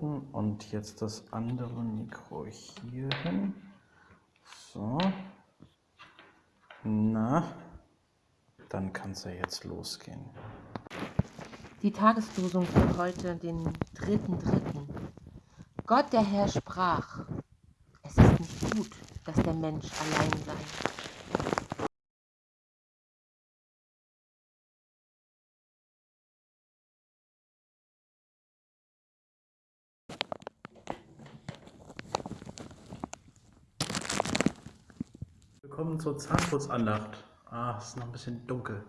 halten und jetzt das andere Mikro hier hin. So. Na, dann kann es ja jetzt losgehen. Die Tageslosung für heute, den 3.3. Gott der Herr sprach, es ist nicht gut, dass der Mensch allein sei. Willkommen zur Zahnputzandacht. Ah, es ist noch ein bisschen dunkel.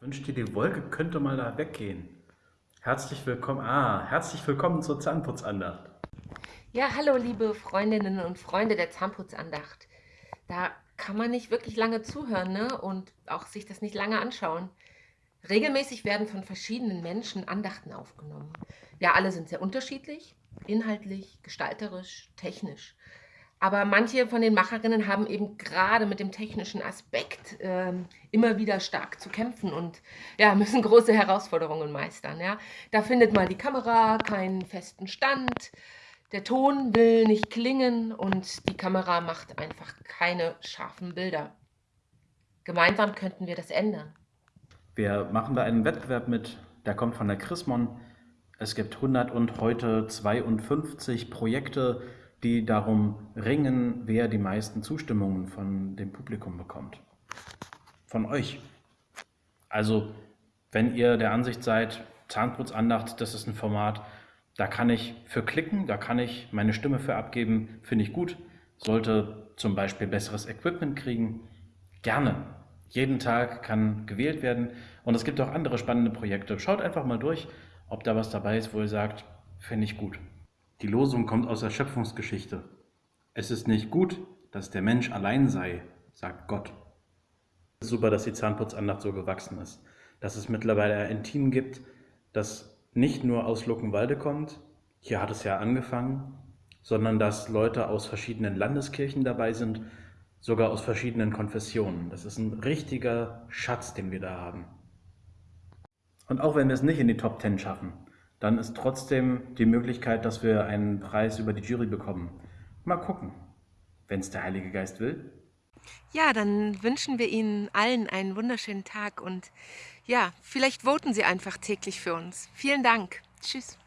Wünscht dir die Wolke könnte mal da weggehen. Herzlich willkommen. Ah, herzlich willkommen zur Zahnputzandacht. Ja, hallo liebe Freundinnen und Freunde der Zahnputzandacht. Da kann man nicht wirklich lange zuhören ne? und auch sich das nicht lange anschauen. Regelmäßig werden von verschiedenen Menschen Andachten aufgenommen. Ja, alle sind sehr unterschiedlich, inhaltlich, gestalterisch, technisch. Aber manche von den Macherinnen haben eben gerade mit dem technischen Aspekt äh, immer wieder stark zu kämpfen und ja, müssen große Herausforderungen meistern. Ja. Da findet mal die Kamera keinen festen Stand, der Ton will nicht klingen und die Kamera macht einfach keine scharfen Bilder. Gemeinsam könnten wir das ändern. Wir machen da einen Wettbewerb mit, der kommt von der Chrismon. Es gibt 100 und heute 52 Projekte, die darum ringen, wer die meisten Zustimmungen von dem Publikum bekommt. Von euch. Also, wenn ihr der Ansicht seid, Zahnputzandacht, das ist ein Format, da kann ich für klicken, da kann ich meine Stimme für abgeben, finde ich gut. Sollte zum Beispiel besseres Equipment kriegen, gerne. Jeden Tag kann gewählt werden und es gibt auch andere spannende Projekte. Schaut einfach mal durch, ob da was dabei ist, wo ihr sagt, finde ich gut. Die Losung kommt aus der Schöpfungsgeschichte. Es ist nicht gut, dass der Mensch allein sei, sagt Gott. Es ist super, dass die Zahnputzandacht so gewachsen ist. Dass es mittlerweile ein Team gibt, das nicht nur aus Luckenwalde kommt, hier hat es ja angefangen, sondern dass Leute aus verschiedenen Landeskirchen dabei sind, sogar aus verschiedenen Konfessionen. Das ist ein richtiger Schatz, den wir da haben. Und auch wenn wir es nicht in die Top Ten schaffen, dann ist trotzdem die Möglichkeit, dass wir einen Preis über die Jury bekommen. Mal gucken, wenn es der Heilige Geist will. Ja, dann wünschen wir Ihnen allen einen wunderschönen Tag und ja, vielleicht voten Sie einfach täglich für uns. Vielen Dank. Tschüss.